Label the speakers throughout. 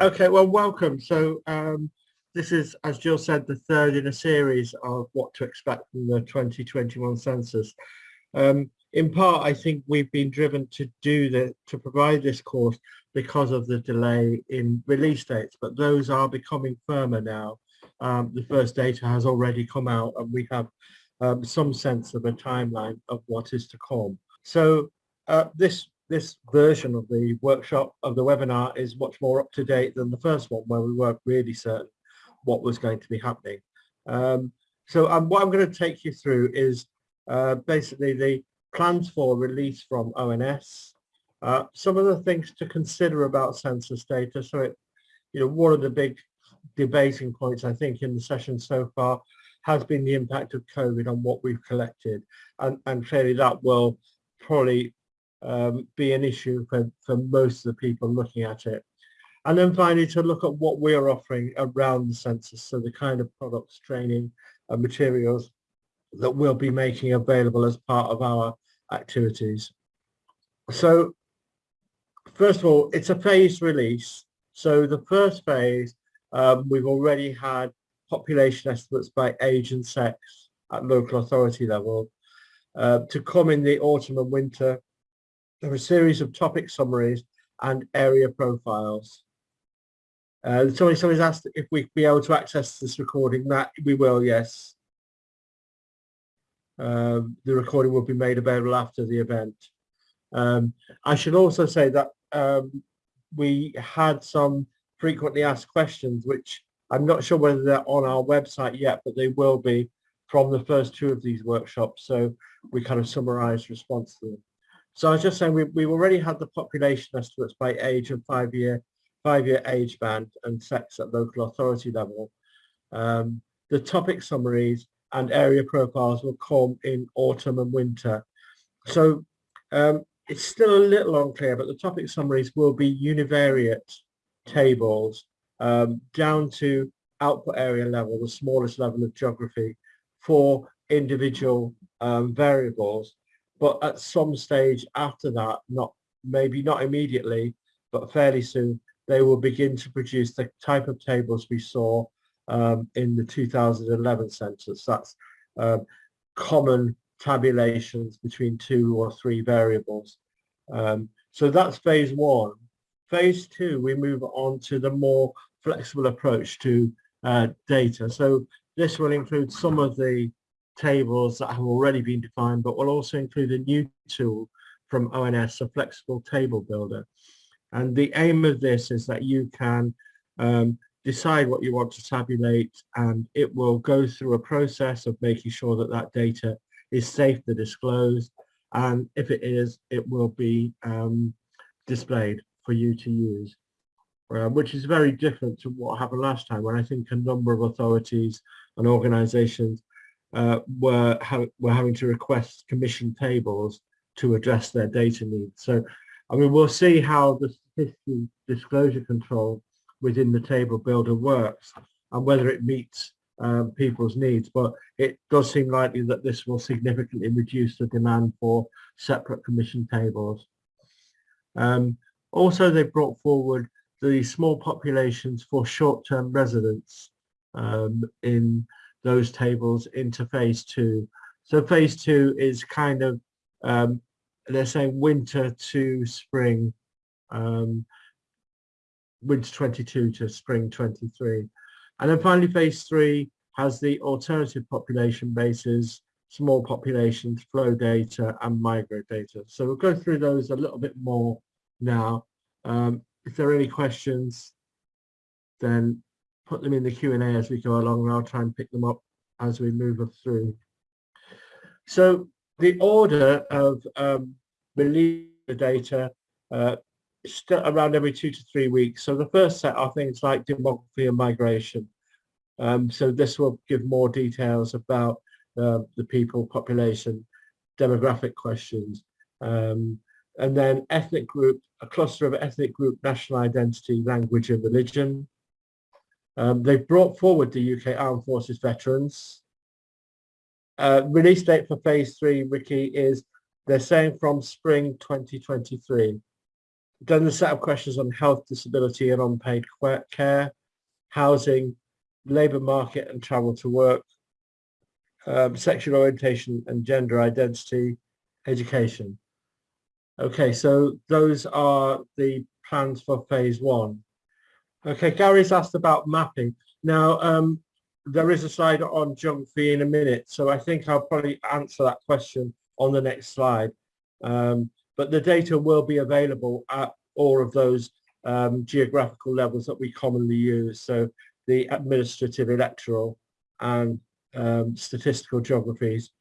Speaker 1: Okay, well, welcome. So um, this is, as Jill said, the third in a series of what to expect from the 2021 census. Um, in part, I think we've been driven to do the to provide this course because of the delay in release dates, but those are becoming firmer now. Um, the first data has already come out and we have um, some sense of a timeline of what is to come. So uh, this this version of the workshop of the webinar is much more up to date than the first one where we weren't really certain what was going to be happening. Um, so um, what I'm going to take you through is uh, basically the plans for release from ONS, uh, some of the things to consider about census data. So it, you know, one of the big debating points I think in the session so far has been the impact of COVID on what we've collected. And, and clearly that will probably um, be an issue for, for most of the people looking at it. And then finally to look at what we're offering around the census, so the kind of products, training and materials that we'll be making available as part of our activities. So first of all, it's a phased release. So the first phase, um, we've already had population estimates by age and sex at local authority level. Uh, to come in the autumn and winter, there are a series of topic summaries and area profiles. Uh, somebody, somebody's asked if we'd be able to access this recording. That we will, yes. Um, the recording will be made available after the event. Um, I should also say that um, we had some frequently asked questions, which I'm not sure whether they're on our website yet, but they will be from the first two of these workshops. So we kind of summarize response to them. So I was just saying we, we've already had the population estimates by age and five year five year age band and sex at local authority level. Um, the topic summaries and area profiles will come in autumn and winter. So um, it's still a little unclear, but the topic summaries will be univariate tables um, down to output area level, the smallest level of geography for individual um, variables. But at some stage after that, not maybe not immediately, but fairly soon, they will begin to produce the type of tables we saw um, in the 2011 census. That's um, common tabulations between two or three variables. Um, so that's phase one. Phase two, we move on to the more flexible approach to uh, data. So this will include some of the tables that have already been defined, but will also include a new tool from ONS, a flexible table builder. And the aim of this is that you can um, decide what you want to tabulate and it will go through a process of making sure that that data is safe to disclose and if it is it will be um, displayed for you to use uh, which is very different to what happened last time when I think a number of authorities and organizations uh, were, ha were having to request commission tables to address their data needs. So I mean we'll see how the statistical disclosure control within the table builder works and whether it meets um, people's needs. But it does seem likely that this will significantly reduce the demand for separate commission tables. Um, also, they brought forward the small populations for short-term residents um, in those tables into phase two. So phase two is kind of, um, they're saying winter to spring um, winter 22 to spring 23. And then finally, phase three has the alternative population bases, small populations, flow data, and migrate data. So we'll go through those a little bit more now. Um, if there are any questions, then put them in the Q&A as we go along and I'll try and pick them up as we move through. So the order of um, release the data uh, around every two to three weeks. So the first set are things like demography and migration. Um, so this will give more details about uh, the people, population, demographic questions. Um, and then ethnic group, a cluster of ethnic group, national identity, language and religion. Um, they've brought forward the UK Armed Forces veterans. Uh, release date for phase three, Ricky, is they're saying from spring 2023. Then the set of questions on health, disability and unpaid care, housing, labour market and travel to work, um, sexual orientation and gender identity, education. Okay, so those are the plans for phase one. Okay, Gary's asked about mapping. Now, um, there is a slide on geography in a minute, so I think I'll probably answer that question on the next slide. Um, but the data will be available at all of those um, geographical levels that we commonly use. So the administrative, electoral and um, statistical geographies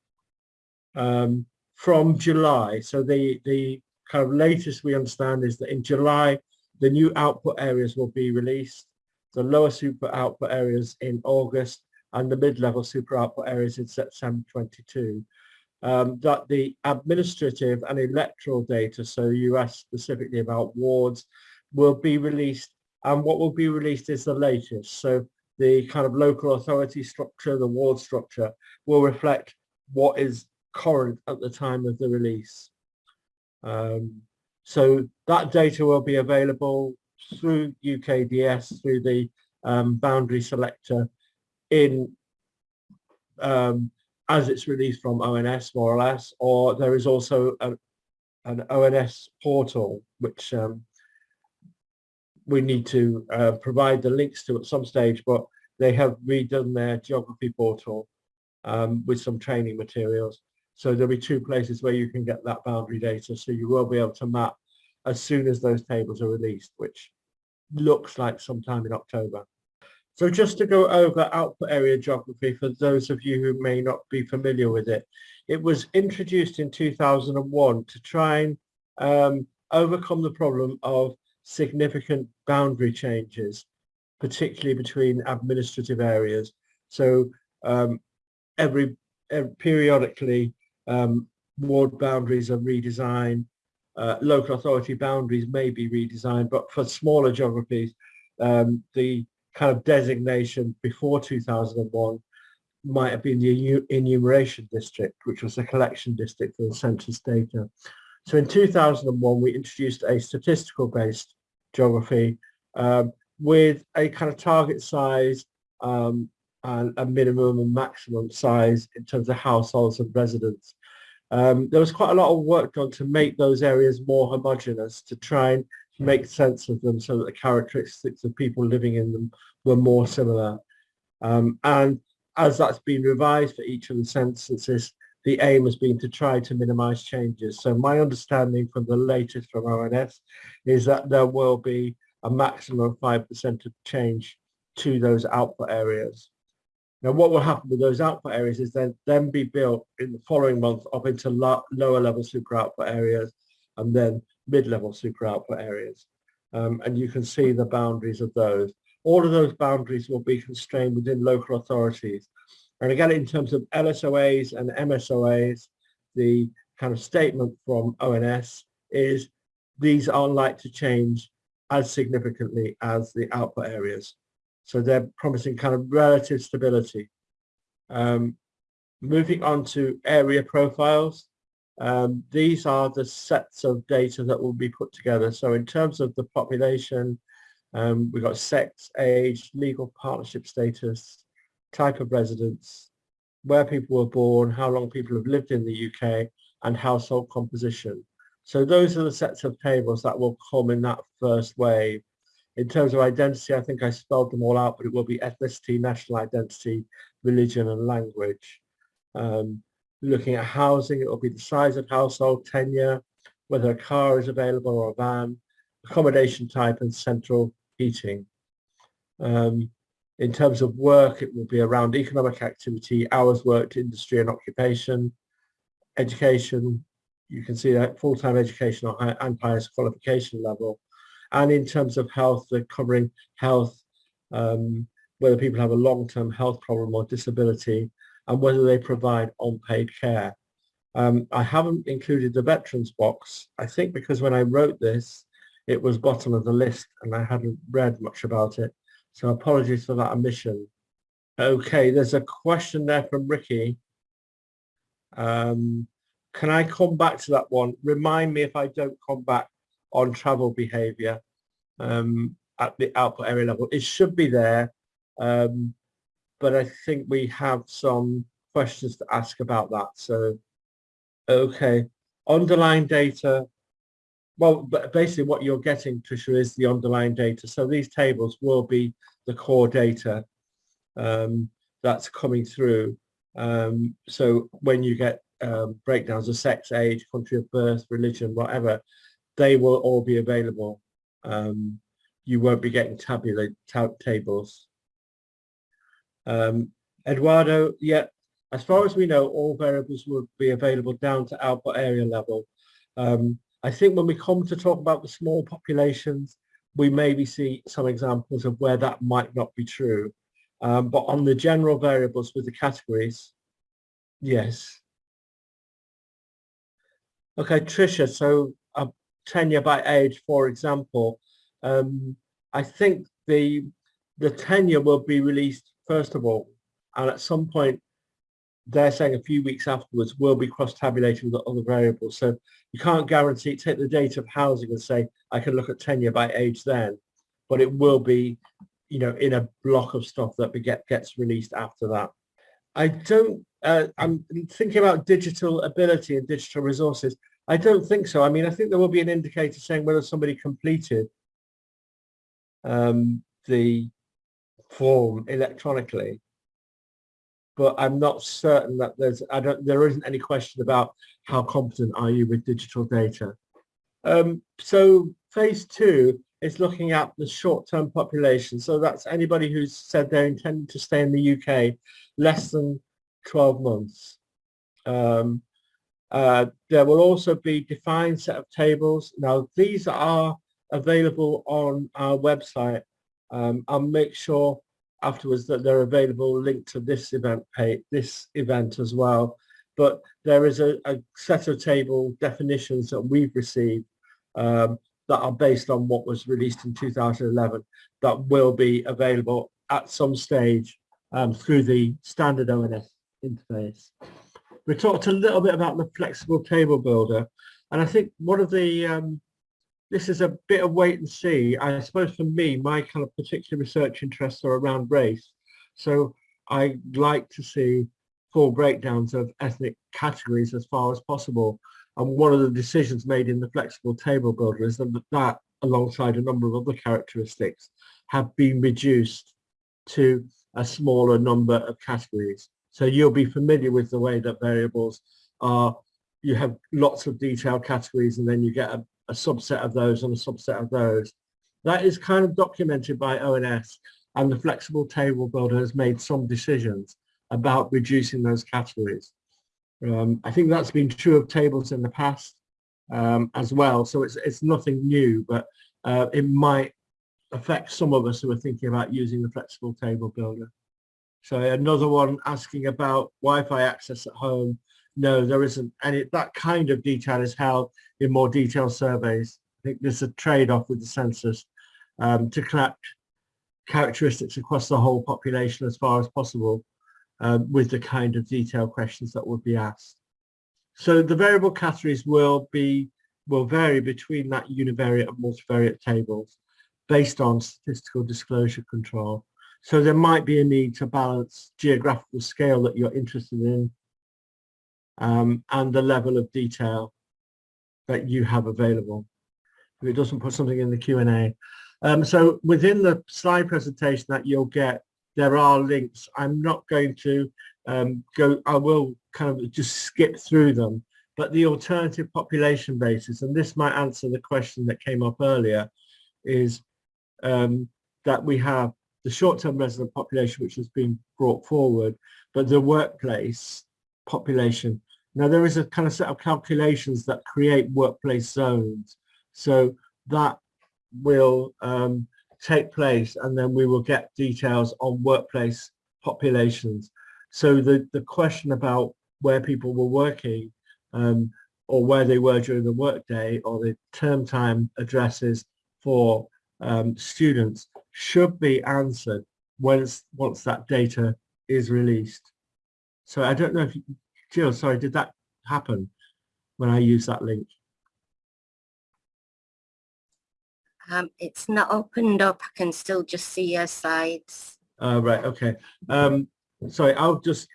Speaker 1: um, from July. So the, the kind of latest we understand is that in July, the new output areas will be released, the lower super output areas in August and the mid-level super output areas in September 22. Um, that the administrative and electoral data, so you asked specifically about wards, will be released and what will be released is the latest. So the kind of local authority structure, the ward structure will reflect what is current at the time of the release. Um, so that data will be available through UKDS, through the um, boundary selector in um, as it's released from ONS more or less, or there is also a, an ONS portal which um, we need to uh, provide the links to at some stage, but they have redone their geography portal um, with some training materials. So there'll be two places where you can get that boundary data. So you will be able to map as soon as those tables are released, which looks like sometime in October. So just to go over output area geography for those of you who may not be familiar with it, it was introduced in 2001 to try and um, overcome the problem of significant boundary changes, particularly between administrative areas. So um, every, every, periodically um, ward boundaries are redesigned, uh, local authority boundaries may be redesigned, but for smaller geographies, um, the kind of designation before 2001 might have been the enumeration district, which was the collection district for the census data. So in 2001, we introduced a statistical based geography um, with a kind of target size um, and a minimum and maximum size in terms of households and residents. Um, there was quite a lot of work done to make those areas more homogenous, to try and make sense of them so that the characteristics of people living in them were more similar. Um, and as that's been revised for each of the censuses, the aim has been to try to minimize changes. So my understanding from the latest from ONS is that there will be a maximum of 5% of change to those output areas. Now what will happen with those output areas is then, then be built in the following month up into lo lower level super output areas and then mid-level super output areas. Um, and you can see the boundaries of those. All of those boundaries will be constrained within local authorities and again, in terms of LSOAs and MSOAs, the kind of statement from ONS is these aren't like to change as significantly as the output areas. So they're promising kind of relative stability. Um, moving on to area profiles, um, these are the sets of data that will be put together. So in terms of the population, um, we've got sex, age, legal partnership status, type of residence, where people were born, how long people have lived in the UK, and household composition. So those are the sets of tables that will come in that first wave. In terms of identity, I think I spelled them all out, but it will be ethnicity, national identity, religion, and language. Um, looking at housing, it will be the size of household, tenure, whether a car is available or a van, accommodation type, and central heating. Um, in terms of work, it will be around economic activity, hours worked, industry and occupation, education. You can see that full-time education and highest qualification level. And in terms of health, they're covering health, um, whether people have a long-term health problem or disability, and whether they provide unpaid care. Um, I haven't included the veterans box, I think because when I wrote this, it was bottom of the list and I hadn't read much about it. So apologies for that omission. Okay, there's a question there from Ricky. Um, can I come back to that one? Remind me if I don't come back on travel behavior um, at the output area level. It should be there, um, but I think we have some questions to ask about that. So, okay, underlying data. Well, basically what you're getting, Trisha, is the underlying data. So these tables will be the core data um, that's coming through. Um, so when you get um, breakdowns of sex, age, country of birth, religion, whatever, they will all be available. Um, you won't be getting tabular tables. Um, Eduardo, yeah, as far as we know, all variables will be available down to output area level. Um, I think when we come to talk about the small populations, we maybe see some examples of where that might not be true. Um, but on the general variables with the categories, yes. Okay, Tricia, so tenure by age, for example, um, I think the the tenure will be released first of all, and at some point, they're saying a few weeks afterwards will be cross-tabulated with the other variables. So you can't guarantee, take the data of housing and say, I can look at tenure by age then, but it will be, you know, in a block of stuff that get, gets released after that. I don't, uh, I'm thinking about digital ability and digital resources. I don't think so. I mean, I think there will be an indicator saying whether somebody completed um, the form electronically, but I'm not certain that there's, I don't, there isn't any question about how competent are you with digital data. Um, so phase two is looking at the short-term population. So that's anybody who's said they're intending to stay in the UK less than 12 months. Um, uh, there will also be defined set of tables. Now these are available on our website. Um, I'll make sure afterwards that they're available linked to this event page, this event as well. But there is a, a set of table definitions that we've received um, that are based on what was released in 2011 that will be available at some stage um, through the standard ONS interface. We talked a little bit about the flexible table builder and I think one of the um, this is a bit of wait and see. I suppose for me, my kind of particular research interests are around race. So I like to see full breakdowns of ethnic categories as far as possible. And one of the decisions made in the flexible table builder is that that, alongside a number of other characteristics, have been reduced to a smaller number of categories. So you'll be familiar with the way that variables are, you have lots of detailed categories and then you get a, a subset of those and a subset of those. That is kind of documented by ONS and the flexible table builder has made some decisions about reducing those categories. Um, I think that's been true of tables in the past um, as well. So it's, it's nothing new, but uh, it might affect some of us who are thinking about using the flexible table builder. So another one asking about Wi-Fi access at home no, there isn't any. That kind of detail is held in more detailed surveys. I think there's a trade-off with the census um, to collect characteristics across the whole population as far as possible um, with the kind of detailed questions that would be asked. So the variable categories will be will vary between that univariate and multivariate tables based on statistical disclosure control. So there might be a need to balance geographical scale that you're interested in um, and the level of detail that you have available. If it doesn't put something in the Q&A. Um, so within the slide presentation that you'll get, there are links. I'm not going to um, go, I will kind of just skip through them, but the alternative population basis, and this might answer the question that came up earlier, is um, that we have the short-term resident population, which has been brought forward, but the workplace population now there is a kind of set of calculations that create workplace zones. So that will um, take place and then we will get details on workplace populations. So the, the question about where people were working um, or where they were during the workday or the term time addresses for um, students should be answered once, once that data is released. So I don't know if you, Jill, sorry, did that happen when I use that link?
Speaker 2: Um, it's not opened up. I can still just see your slides.
Speaker 1: Uh, right, okay. Um, sorry, I'll just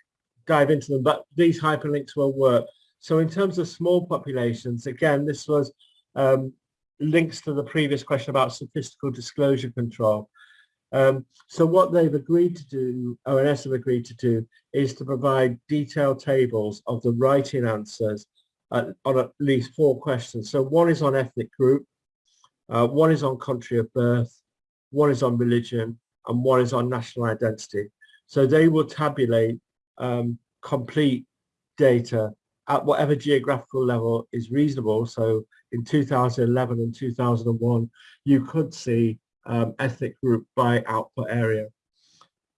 Speaker 1: dive into them, but these hyperlinks will work. So in terms of small populations, again, this was um, links to the previous question about statistical disclosure control. Um, so what they've agreed to do, ONS have agreed to do, is to provide detailed tables of the writing answers uh, on at least four questions. So one is on ethnic group, uh, one is on country of birth, one is on religion, and one is on national identity. So they will tabulate um, complete data at whatever geographical level is reasonable. So in 2011 and 2001, you could see um, ethnic group by output area.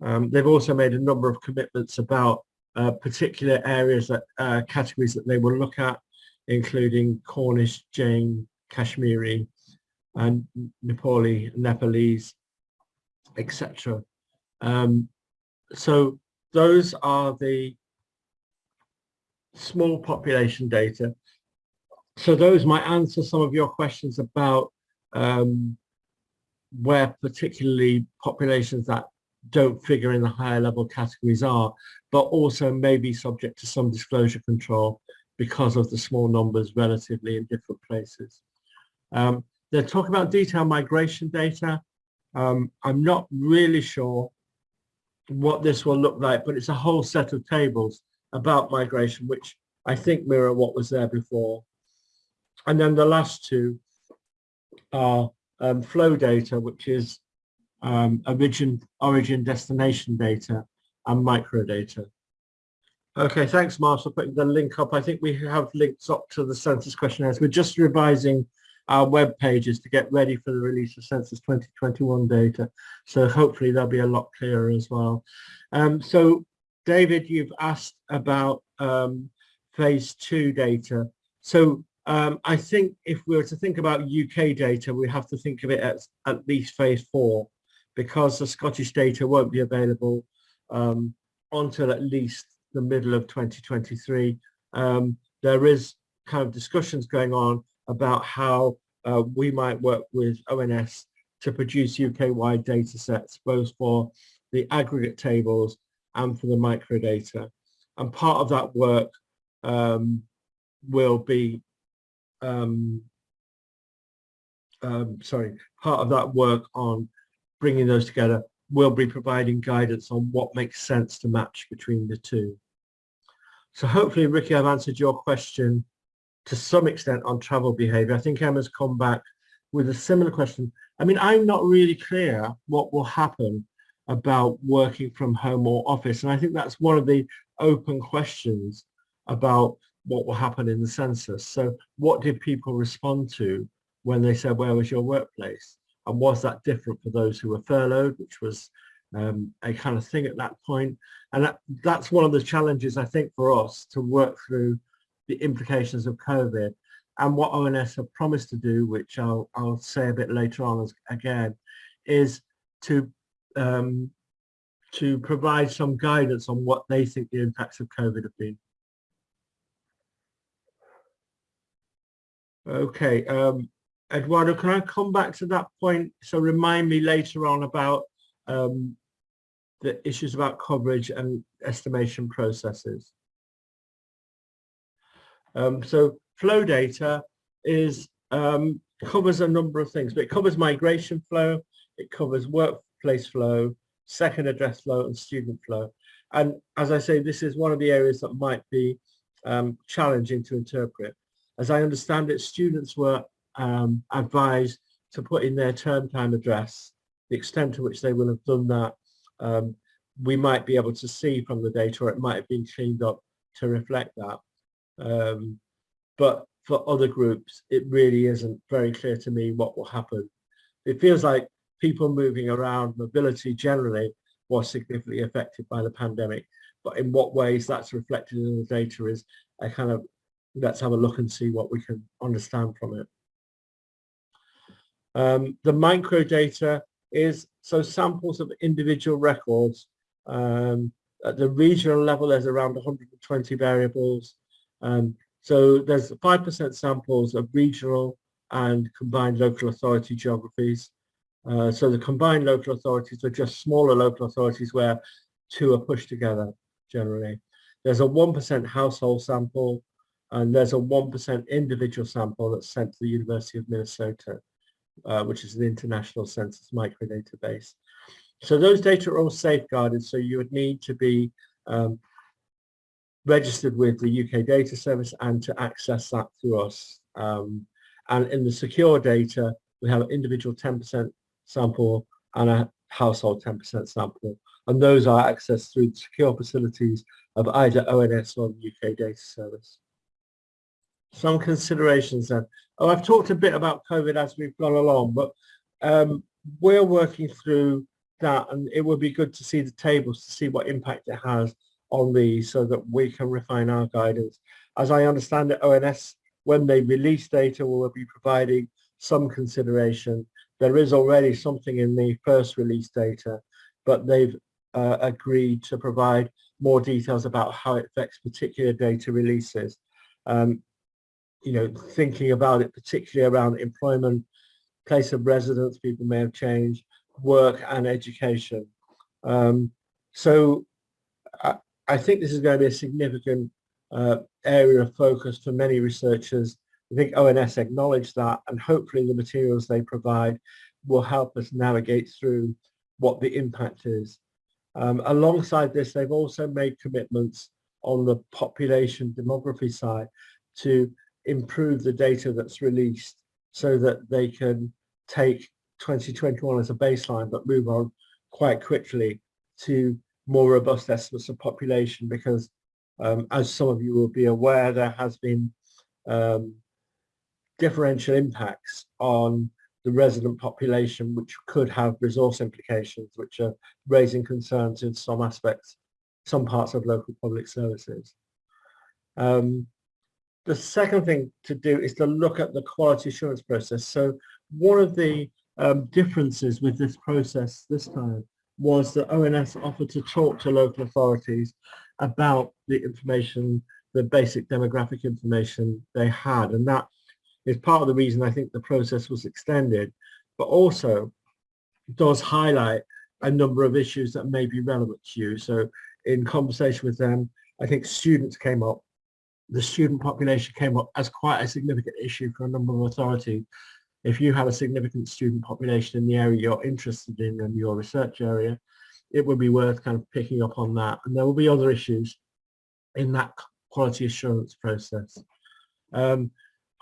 Speaker 1: Um, they've also made a number of commitments about uh, particular areas that uh, categories that they will look at, including Cornish, Jain, Kashmiri, and Nepali, Nepalese, etc. Um, so those are the small population data. So those might answer some of your questions about um, where particularly populations that don't figure in the higher level categories are, but also may be subject to some disclosure control because of the small numbers relatively in different places. Um, they're talking about detailed migration data. Um, I'm not really sure what this will look like, but it's a whole set of tables about migration, which I think mirror what was there before. And then the last two are um, flow data, which is um, origin, origin destination data and microdata. Okay, thanks, Mark, for putting the link up. I think we have links up to the census questionnaires. We're just revising our web pages to get ready for the release of Census 2021 data. So hopefully they'll be a lot clearer as well. Um, so David, you've asked about um, phase two data. So um, I think if we were to think about UK data, we have to think of it as at least phase four, because the Scottish data won't be available um, until at least the middle of 2023. Um, there is kind of discussions going on about how uh, we might work with ONS to produce UK-wide data sets, both for the aggregate tables and for the microdata. And part of that work um, will be, um, um, sorry, part of that work on bringing those together will be providing guidance on what makes sense to match between the two. So hopefully, Ricky, I've answered your question to some extent on travel behavior. I think Emma's come back with a similar question. I mean, I'm not really clear what will happen about working from home or office. And I think that's one of the open questions about what will happen in the census. So what did people respond to when they said, where was your workplace? And was that different for those who were furloughed, which was um, a kind of thing at that point? And that, that's one of the challenges, I think, for us to work through the implications of COVID. And what ONS have promised to do, which I'll, I'll say a bit later on as, again, is to um, to provide some guidance on what they think the impacts of COVID have been. Okay, um, Eduardo, can I come back to that point? So remind me later on about um, the issues about coverage and estimation processes. Um, so flow data is um, covers a number of things, but it covers migration flow, it covers workplace flow, second address flow and student flow. And as I say, this is one of the areas that might be um, challenging to interpret. As I understand it, students were um, advised to put in their term time address, the extent to which they will have done that, um, we might be able to see from the data or it might have been cleaned up to reflect that. Um, but for other groups, it really isn't very clear to me what will happen. It feels like people moving around, mobility generally was significantly affected by the pandemic. But in what ways that's reflected in the data is a kind of, let's have a look and see what we can understand from it. Um, the micro data is so samples of individual records. Um, at the regional level, there's around 120 variables. Um, so there's 5% samples of regional and combined local authority geographies. Uh, so the combined local authorities are just smaller local authorities where two are pushed together generally. There's a 1% household sample and there's a 1% individual sample that's sent to the University of Minnesota, uh, which is an international census microdatabase. So those data are all safeguarded, so you would need to be um, registered with the UK Data Service and to access that through us. Um, and in the secure data, we have individual 10% sample and a household 10% sample. And those are accessed through the secure facilities of either ONS or the UK Data Service. Some considerations then. Oh, I've talked a bit about COVID as we've gone along, but um, we're working through that and it would be good to see the tables to see what impact it has on these so that we can refine our guidance. As I understand it, ONS, when they release data, will be providing some consideration. There is already something in the first release data, but they've uh, agreed to provide more details about how it affects particular data releases. Um, you know, thinking about it particularly around employment, place of residence, people may have changed, work and education. Um, so I, I, think this is going to be a significant uh, area of focus for many researchers. I think ONS acknowledge that and hopefully the materials they provide will help us navigate through what the impact is. Um, alongside this, they've also made commitments on the population demography side to improve the data that's released so that they can take 2021 as a baseline, but move on quite quickly to more robust estimates of population because um, as some of you will be aware, there has been um, differential impacts on the resident population, which could have resource implications, which are raising concerns in some aspects, some parts of local public services. Um, the second thing to do is to look at the quality assurance process. So one of the um, differences with this process this time was that ONS offered to talk to local authorities about the information, the basic demographic information they had. And that is part of the reason I think the process was extended, but also does highlight a number of issues that may be relevant to you. So in conversation with them, I think students came up the student population came up as quite a significant issue for a number of authorities. If you have a significant student population in the area you're interested in and your research area, it would be worth kind of picking up on that. And there will be other issues in that quality assurance process. Um,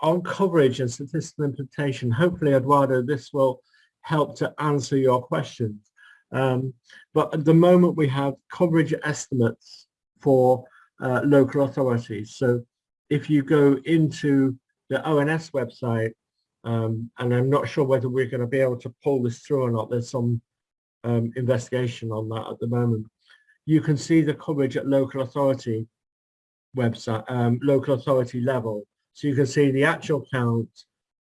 Speaker 1: on coverage and statistical implementation, hopefully, Eduardo, this will help to answer your questions. Um, but at the moment, we have coverage estimates for uh, local authorities. So if you go into the ONS website, um, and I'm not sure whether we're going to be able to pull this through or not, there's some um, investigation on that at the moment. You can see the coverage at local authority website, um, local authority level. So you can see the actual count,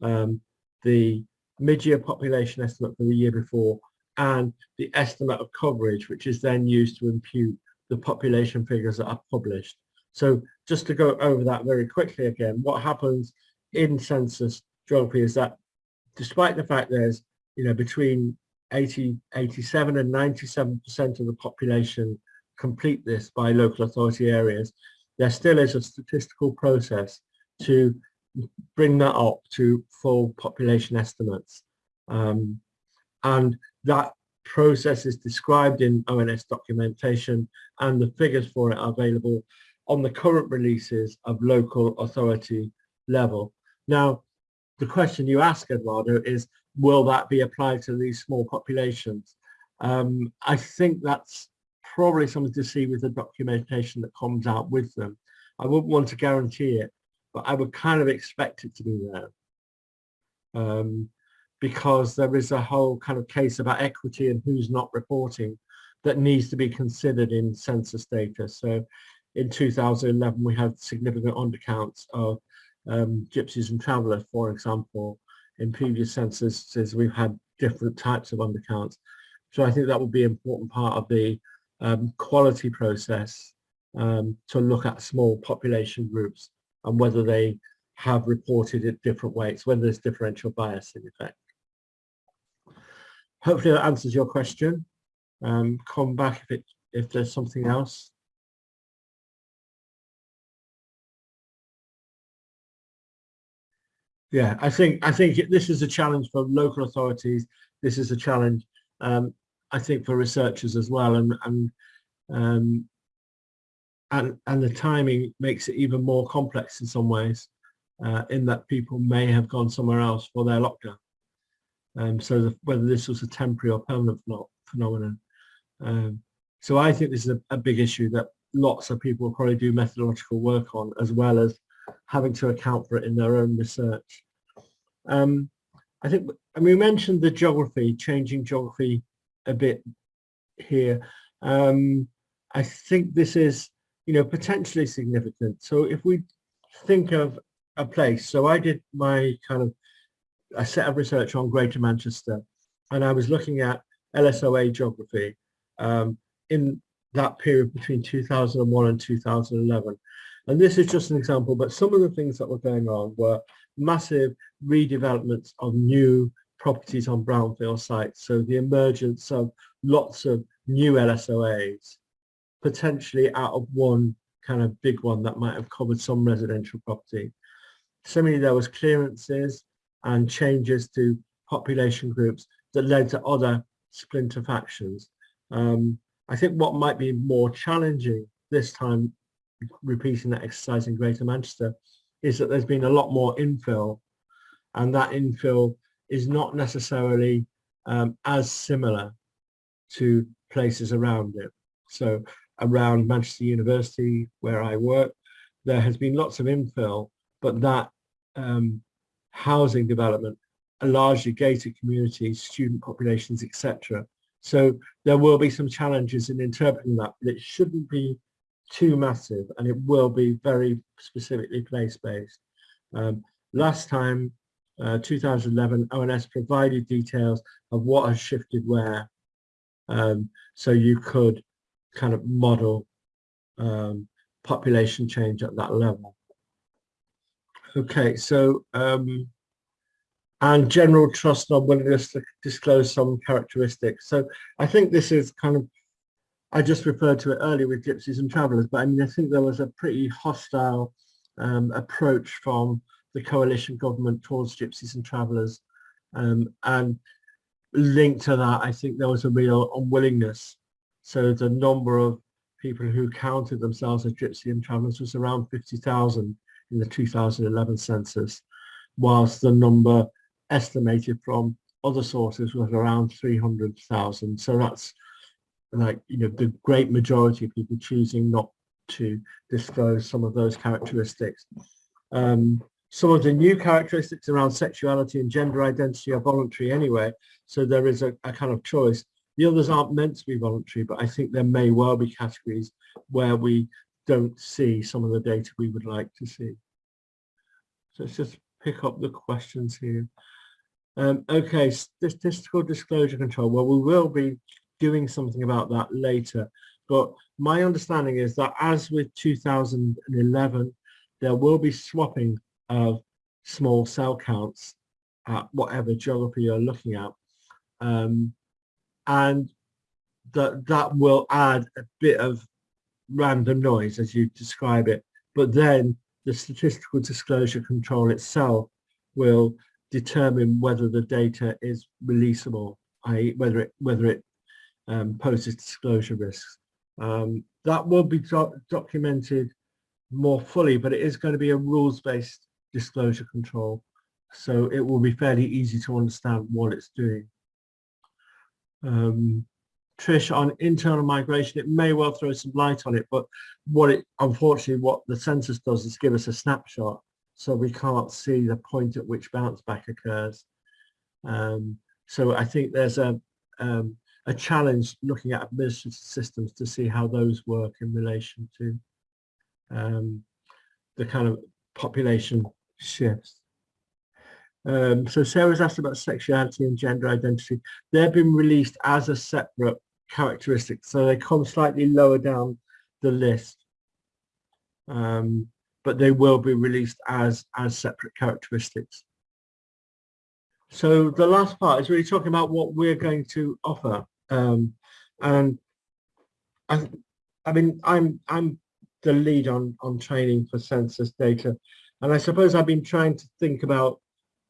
Speaker 1: um, the mid-year population estimate for the year before, and the estimate of coverage, which is then used to impute the population figures that are published. So just to go over that very quickly again, what happens in census geography is that despite the fact there's, you know, between 80, 87 and 97% of the population complete this by local authority areas, there still is a statistical process to bring that up to full population estimates. Um, and that process is described in ONS documentation and the figures for it are available on the current releases of local authority level. Now, the question you ask, Eduardo, is will that be applied to these small populations? Um, I think that's probably something to see with the documentation that comes out with them. I wouldn't want to guarantee it, but I would kind of expect it to be there. Um, because there is a whole kind of case about equity and who's not reporting that needs to be considered in census data. So in 2011, we had significant undercounts of um, gypsies and travellers, for example. In previous censuses, we've had different types of undercounts. So I think that will be an important part of the um, quality process um, to look at small population groups and whether they have reported it different ways, whether there's differential bias in effect. Hopefully that answers your question. Um, come back if it if there's something else. Yeah, I think I think this is a challenge for local authorities. This is a challenge, um, I think, for researchers as well, and and um, and and the timing makes it even more complex in some ways, uh, in that people may have gone somewhere else for their lockdown. Um, so the, whether this was a temporary or permanent phenomenon. Um, so I think this is a, a big issue that lots of people probably do methodological work on, as well as having to account for it in their own research. Um, I think, and we mentioned the geography, changing geography a bit here. Um, I think this is, you know, potentially significant. So if we think of a place, so I did my kind of, a set of research on Greater Manchester, and I was looking at LSOA geography um, in that period between 2001 and 2011. And this is just an example, but some of the things that were going on were massive redevelopments of new properties on brownfield sites. So the emergence of lots of new LSOAs, potentially out of one kind of big one that might have covered some residential property. Similarly, there was clearances and changes to population groups that led to other splinter factions. Um, I think what might be more challenging this time, repeating that exercise in Greater Manchester, is that there's been a lot more infill and that infill is not necessarily um, as similar to places around it. So around Manchester University, where I work, there has been lots of infill, but that um, housing development are largely gated communities, student populations, etc. So there will be some challenges in interpreting that, but it shouldn't be too massive and it will be very specifically place-based. Um, last time, uh, 2011, ONS provided details of what has shifted where. Um, so you could kind of model um, population change at that level. Okay, so um, and general trust and unwillingness to disclose some characteristics. So I think this is kind of I just referred to it earlier with gypsies and travellers, but I mean, I think there was a pretty hostile um, approach from the coalition government towards gypsies and travellers. Um, and linked to that, I think there was a real unwillingness. So the number of people who counted themselves as gypsy and travellers was around 50,000 in the 2011 census, whilst the number estimated from other sources was around 300,000. So that's like you know the great majority of people choosing not to disclose some of those characteristics. Um, some of the new characteristics around sexuality and gender identity are voluntary anyway, so there is a, a kind of choice. The others aren't meant to be voluntary, but I think there may well be categories where we don't see some of the data we would like to see. So let's just pick up the questions here. Um, okay, statistical disclosure control. Well, we will be doing something about that later. But my understanding is that as with 2011, there will be swapping of small cell counts at whatever geography you're looking at. Um, and that, that will add a bit of random noise as you describe it. But then the statistical disclosure control itself will determine whether the data is releasable, i.e. whether it whether it um, poses disclosure risks. Um, that will be do documented more fully, but it is going to be a rules-based disclosure control. So it will be fairly easy to understand what it's doing. Um, Trish, on internal migration, it may well throw some light on it, but what it, unfortunately, what the census does is give us a snapshot. So we can't see the point at which bounce back occurs. Um, so I think there's a, um, a challenge looking at administrative systems to see how those work in relation to um, the kind of population shifts. Um, so Sarah's asked about sexuality and gender identity. They've been released as a separate characteristic, so they come slightly lower down the list. Um, but they will be released as, as separate characteristics. So the last part is really talking about what we're going to offer. Um, and I, I mean, I'm, I'm the lead on, on training for census data. And I suppose I've been trying to think about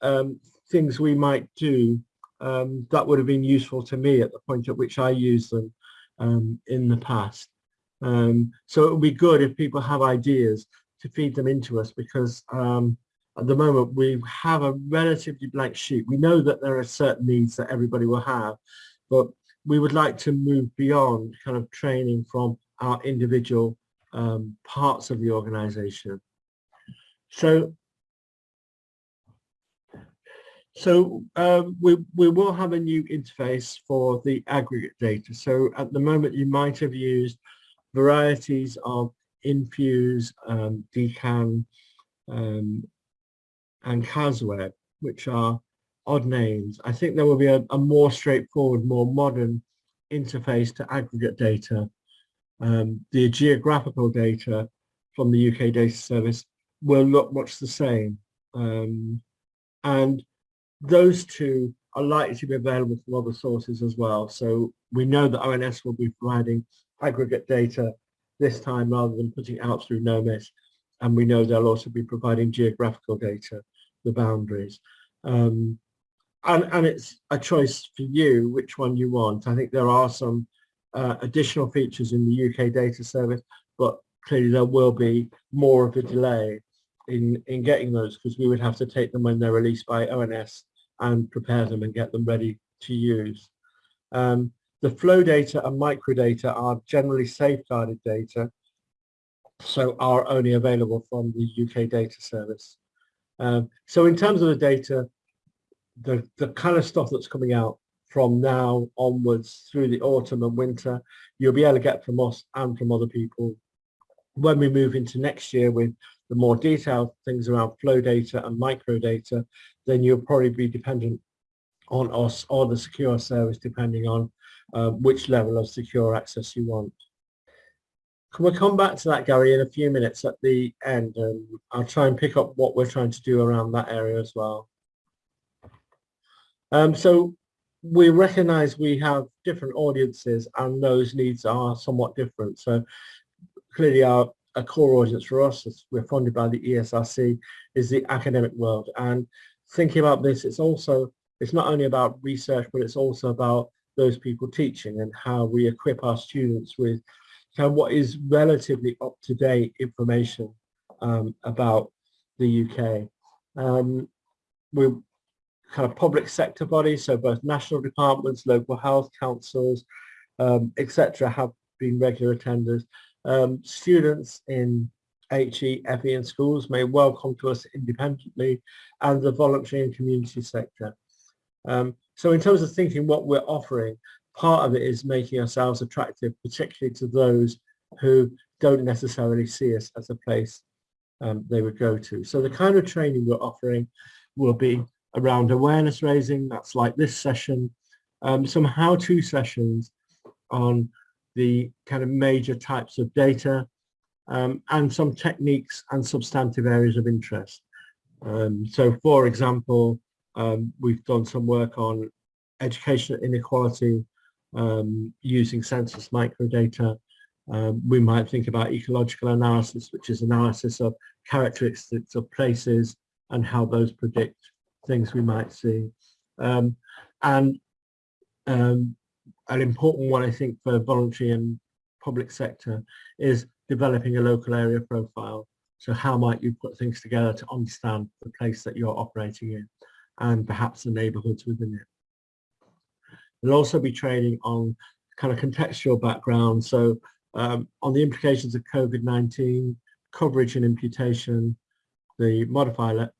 Speaker 1: um, things we might do um, that would have been useful to me at the point at which I used them um, in the past. Um, so it would be good if people have ideas to feed them into us because um, at the moment we have a relatively blank sheet. We know that there are certain needs that everybody will have, but we would like to move beyond kind of training from our individual um, parts of the organization. So, so um, we, we will have a new interface for the aggregate data. So at the moment you might have used varieties of Infuse, um, um, and CASWeb, which are odd names. I think there will be a, a more straightforward, more modern interface to aggregate data. Um, the geographical data from the UK Data Service will look much the same. Um, and those two are likely to be available from other sources as well. So we know that ONS will be providing aggregate data this time rather than putting out through NOMIS. And we know they'll also be providing geographical data, the boundaries. Um, and, and it's a choice for you which one you want. I think there are some uh, additional features in the UK data service, but clearly there will be more of a delay in, in getting those because we would have to take them when they're released by ONS and prepare them and get them ready to use. Um, the flow data and microdata are generally safeguarded data, so are only available from the UK data service. Um, so in terms of the data, the, the kind of stuff that's coming out from now onwards through the autumn and winter, you'll be able to get from us and from other people. When we move into next year with the more detailed things around flow data and micro data, then you'll probably be dependent on us or the secure service, depending on uh, which level of secure access you want. Can we come back to that, Gary, in a few minutes at the end? And I'll try and pick up what we're trying to do around that area as well. Um, so we recognize we have different audiences and those needs are somewhat different. So clearly our a core audience for us, as we're funded by the ESRC, is the academic world. And thinking about this, it's also, it's not only about research, but it's also about those people teaching and how we equip our students with kind of what is relatively up-to-date information um, about the UK. Um, we're kind of public sector bodies, so both national departments, local health councils, um, etc. have been regular attenders. Um, students in HE, FE and schools may well come to us independently and the voluntary and community sector. Um, so in terms of thinking what we're offering, part of it is making ourselves attractive, particularly to those who don't necessarily see us as a place um, they would go to. So the kind of training we're offering will be around awareness raising, that's like this session, um, some how-to sessions on the kind of major types of data um, and some techniques and substantive areas of interest. Um, so for example, um, we've done some work on education inequality um, using census microdata. Um, we might think about ecological analysis, which is analysis of characteristics of places and how those predict things we might see. Um, and um, an important one, I think, for voluntary and public sector is developing a local area profile. So how might you put things together to understand the place that you're operating in and perhaps the neighbourhoods within it. We'll also be training on kind of contextual background. So um, on the implications of COVID-19, coverage and imputation, the modifiable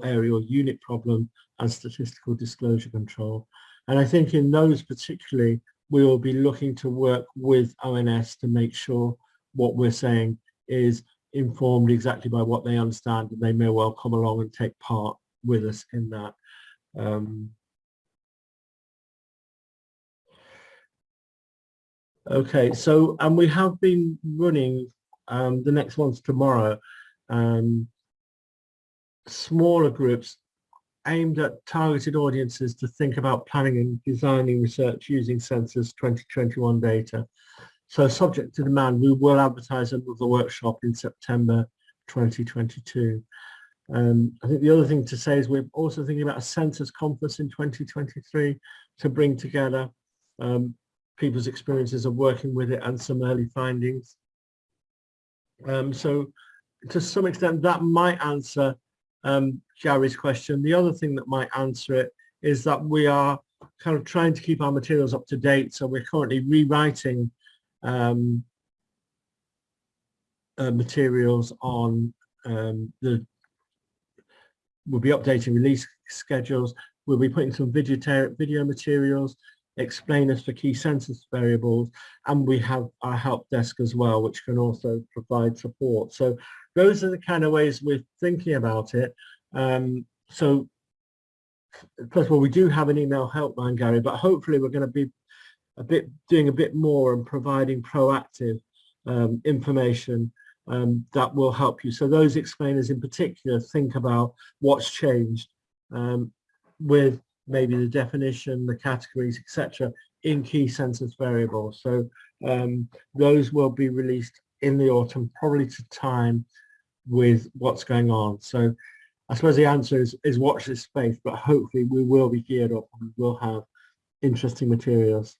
Speaker 1: areal unit problem and statistical disclosure control. And I think in those particularly, we will be looking to work with ONS to make sure what we're saying is informed exactly by what they understand and they may well come along and take part with us in that. Um, okay, so and we have been running um, the next one's tomorrow. Um, smaller groups aimed at targeted audiences to think about planning and designing research using census 2021 data. So subject to demand, we will advertise another workshop in September 2022. Um, I think the other thing to say is we're also thinking about a census conference in 2023 to bring together um, people's experiences of working with it and some early findings. Um, so to some extent that might answer um, Gary's question. The other thing that might answer it is that we are kind of trying to keep our materials up to date. So we're currently rewriting um, uh, materials on um, the, we'll be updating release schedules. We'll be putting some video, video materials, explainers for key census variables, and we have our help desk as well, which can also provide support. So those are the kind of ways we're thinking about it. Um, so first of all, we do have an email helpline, Gary, but hopefully we're going to be a bit doing a bit more and providing proactive um, information um, that will help you. So those explainers in particular think about what's changed um, with maybe the definition, the categories, etc. in key census variables. So um, those will be released in the autumn, probably to time with what's going on. So I suppose the answer is, is watch this space, but hopefully we will be geared up and we will have interesting materials.